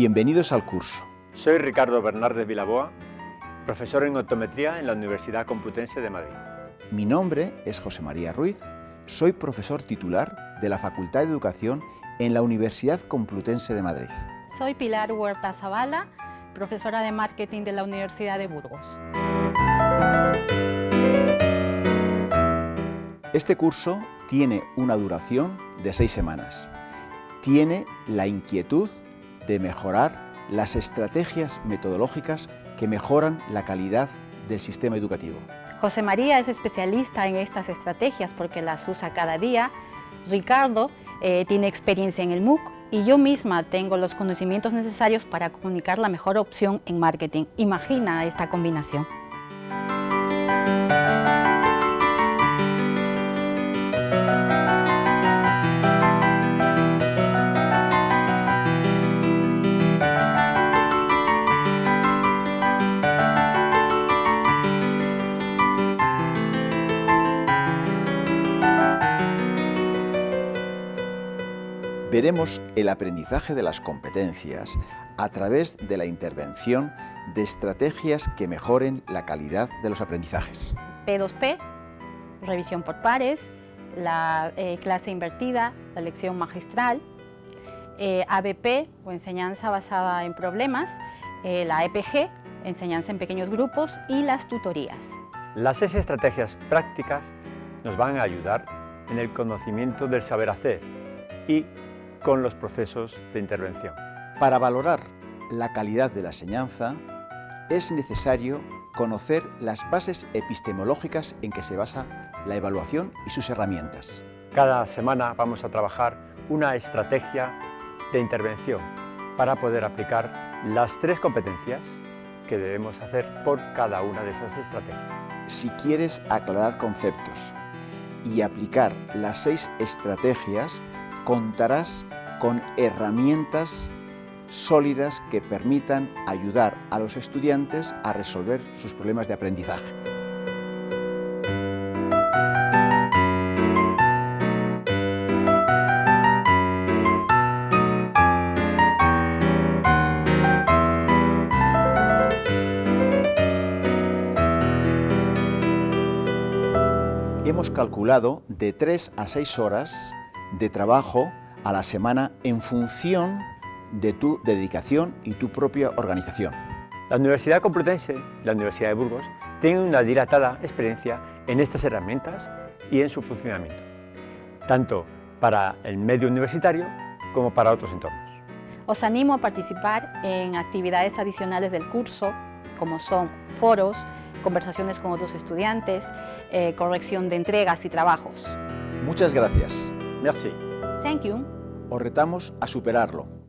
Bienvenidos al curso. Soy Ricardo Bernardes Vilaboa, profesor en optometría en la Universidad Complutense de Madrid. Mi nombre es José María Ruiz, soy profesor titular de la Facultad de Educación en la Universidad Complutense de Madrid. Soy Pilar Huerta Zavala, profesora de Marketing de la Universidad de Burgos. Este curso tiene una duración de seis semanas. Tiene la inquietud de mejorar las estrategias metodológicas que mejoran la calidad del sistema educativo. José María es especialista en estas estrategias porque las usa cada día. Ricardo eh, tiene experiencia en el MOOC y yo misma tengo los conocimientos necesarios para comunicar la mejor opción en marketing. Imagina esta combinación. Veremos el aprendizaje de las competencias a través de la intervención de estrategias que mejoren la calidad de los aprendizajes. P2P, revisión por pares, la eh, clase invertida, la lección magistral, eh, ABP o enseñanza basada en problemas, eh, la EPG, enseñanza en pequeños grupos y las tutorías. Las seis estrategias prácticas nos van a ayudar en el conocimiento del saber hacer y con los procesos de intervención. Para valorar la calidad de la enseñanza es necesario conocer las bases epistemológicas en que se basa la evaluación y sus herramientas. Cada semana vamos a trabajar una estrategia de intervención para poder aplicar las tres competencias que debemos hacer por cada una de esas estrategias. Si quieres aclarar conceptos y aplicar las seis estrategias, contarás con herramientas sólidas que permitan ayudar a los estudiantes a resolver sus problemas de aprendizaje. Hemos calculado de 3 a 6 horas de trabajo a la semana en función de tu dedicación y tu propia organización. La Universidad Complutense y la Universidad de Burgos tienen una dilatada experiencia en estas herramientas y en su funcionamiento, tanto para el medio universitario como para otros entornos. Os animo a participar en actividades adicionales del curso, como son foros, conversaciones con otros estudiantes, eh, corrección de entregas y trabajos. Muchas gracias. Merci. Thank you. Os retamos a superarlo.